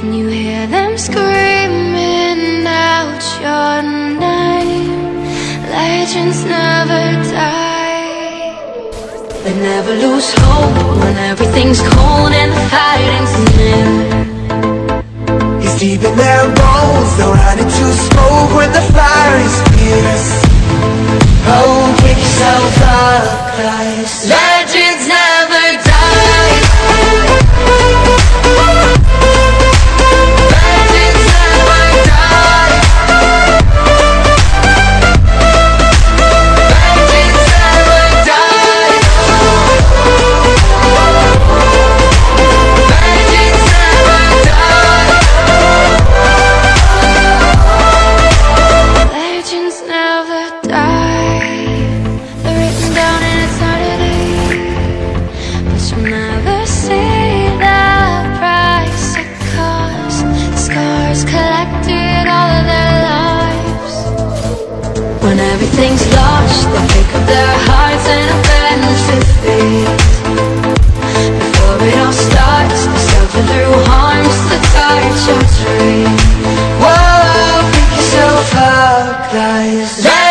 Can you hear them screaming out your name? Legends never die. They never lose hope when everything's cold and the fighting's near. It's deep in their bones They'll run into smoke when the fire is fierce Oh, pick yourself up, Christ Legends never you'll never see the price it cost. Scars collected all of their lives. When everything's lost, they pick up their hearts and defeat. Before it all starts, they suffer through harms. Whoa, pick yourself up, Christ